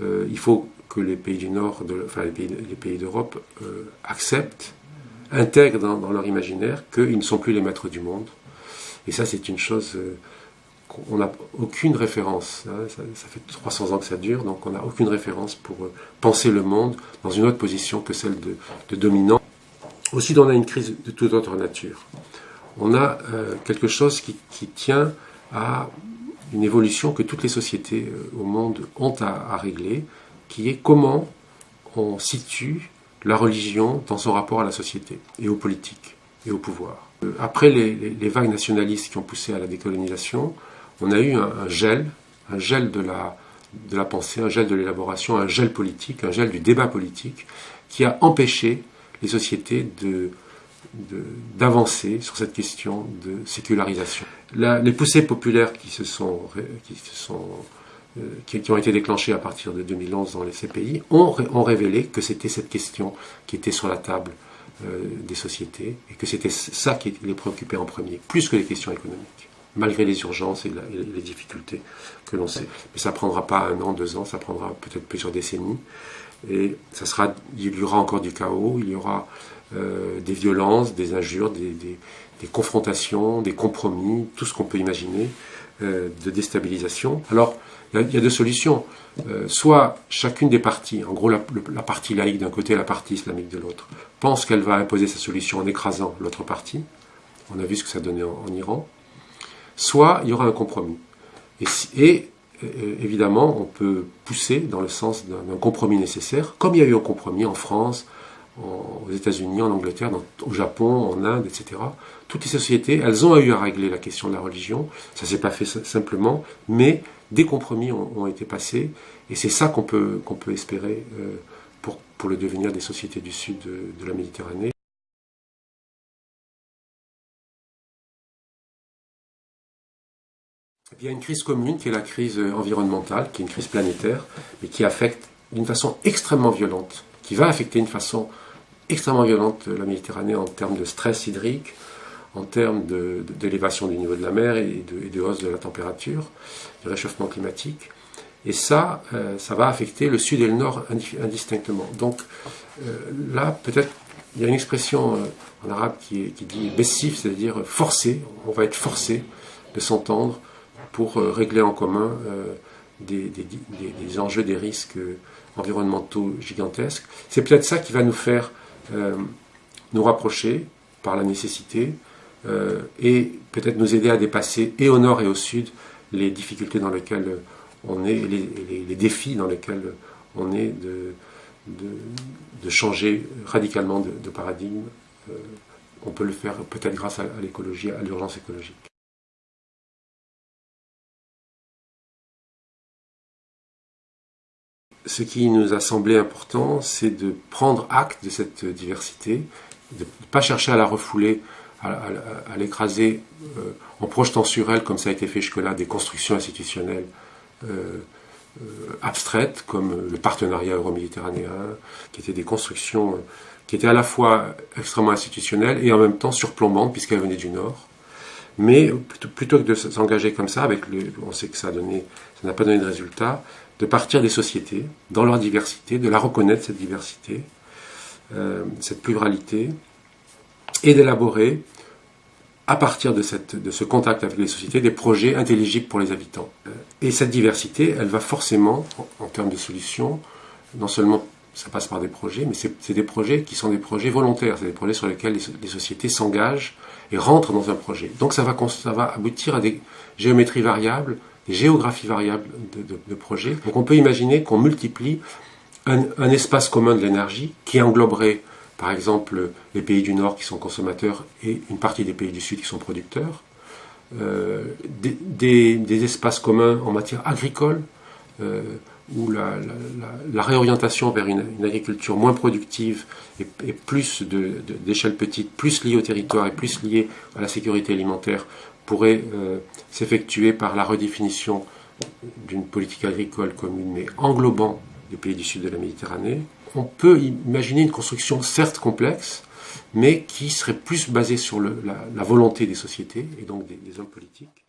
euh, il faut que les pays du Nord, enfin les pays, d'Europe, acceptent, intègrent dans, leur imaginaire qu'ils ne sont plus les maîtres du monde. Et ça, c'est une chose qu'on n'a aucune référence. Hein. ça, fait 300 ans que ça dure, donc on n'a aucune référence pour penser le monde dans une autre position que celle de, dominant. Aussi, on a une crise de toute autre nature. On a quelque chose qui tient à une évolution que toutes les sociétés euh, au monde ont à, régler, qui est comment on situe la religion dans son rapport à la société et aux politiques et au pouvoir. Euh, après les, vagues nationalistes qui ont poussé à la décolonisation, on a eu un, gel, un gel de la, de la pensée, un gel de l'élaboration, un gel politique, un gel du débat politique, qui a empêché les sociétés de, d'avancer sur cette question de sécularisation. les poussées populaires qui, se sont, euh, qui, ont été déclenchées à partir de 2011 dans les CPI ont, révélé que c'était cette question qui était sur la table euh, des sociétés et que c'était ça qui les préoccupait en premier, plus que les questions économiques, malgré les urgences et, les difficultés que l'on sait. Mais ça prendra pas un an, deux ans, ça prendra peut-être plusieurs décennies. Et ça sera, il y aura encore du chaos, il y aura euh, des violences, des injures, des, confrontations, des compromis, tout ce qu'on peut imaginer euh, de déstabilisation. Alors, il y, a deux solutions. Euh, soit chacune des parties, en gros la, partie laïque d'un côté et la partie islamique de l'autre, pense qu'elle va imposer sa solution en écrasant l'autre partie. On a vu ce que ça donnait en, Iran. Soit il y aura un compromis. Et, évidemment, on peut pousser dans le sens d'un compromis nécessaire, comme il y a eu un compromis en France, aux États-Unis, en Angleterre, au Japon, en Inde, etc. Toutes les sociétés, elles ont eu à régler la question de la religion. Ça ne s'est pas fait simplement, mais des compromis ont, été passés, et c'est ça qu'on peut, qu'on peut espérer euh, pour, pour, le devenir des sociétés du sud de, la Méditerranée. Il y a une crise commune qui est la crise environnementale, qui est une crise planétaire, mais qui affecte d'une façon extrêmement violente, qui va affecter d'une façon extrêmement violente la Méditerranée en termes de stress hydrique, en termes d'élévation du niveau de la mer et de, hausse de la température, du réchauffement climatique. Et ça, euh, ça va affecter le sud et le nord indistinctement. Donc euh, là, peut-être, il y a une expression euh, en arabe qui, dit bessif, c'est-à-dire forcé, on va être forcé de s'entendre pour régler en commun des, des, enjeux, des risques environnementaux gigantesques. C'est peut-être ça qui va nous faire euh, nous rapprocher par la nécessité euh, et peut-être nous aider à dépasser et au nord et au sud les difficultés dans lesquelles on est, les, les, défis dans lesquels on est de, de, changer radicalement de, paradigme. Euh, on peut le faire peut-être grâce à l'écologie, à l'urgence écologique. Ce qui nous a semblé important, c'est de prendre acte de cette diversité, de ne pas chercher à la refouler, à, l'écraser euh, en projetant sur elle, comme ça a été fait jusque-là, des constructions institutionnelles euh, euh, abstraites, comme le partenariat euro-méditerranéen, qui étaient des constructions qui étaient à la fois extrêmement institutionnelles et en même temps surplombantes, puisqu'elles venaient du Nord. Mais plutôt, que de s'engager comme ça, avec on sait que ça n'a pas donné de résultat, de partir des sociétés, dans leur diversité, de la reconnaître, cette diversité, euh, cette pluralité, et d'élaborer, à partir de, ce contact avec les sociétés, des projets intelligibles pour les habitants. Euh, et cette diversité, elle va forcément, en, termes de solutions, non seulement ça passe par des projets, mais c'est des projets qui sont des projets volontaires, c'est des projets sur lesquels les, sociétés s'engagent et rentrent dans un projet. Donc ça va aboutir à des géométries variables géographie variable de, projets. Donc on peut imaginer qu'on multiplie un, espace commun de l'énergie qui engloberait par exemple les pays du Nord qui sont consommateurs et une partie des pays du Sud qui sont producteurs, euh, des, espaces communs en matière agricole, euh, où la, réorientation vers une, agriculture moins productive et, plus d'échelle petite, plus liée au territoire et plus liée à la sécurité alimentaire pourrait euh, s'effectuer par la redéfinition d'une politique agricole commune, mais englobant les pays du sud de la Méditerranée. On peut imaginer une construction certes complexe, mais qui serait plus basée sur la, volonté des sociétés et donc des hommes politiques.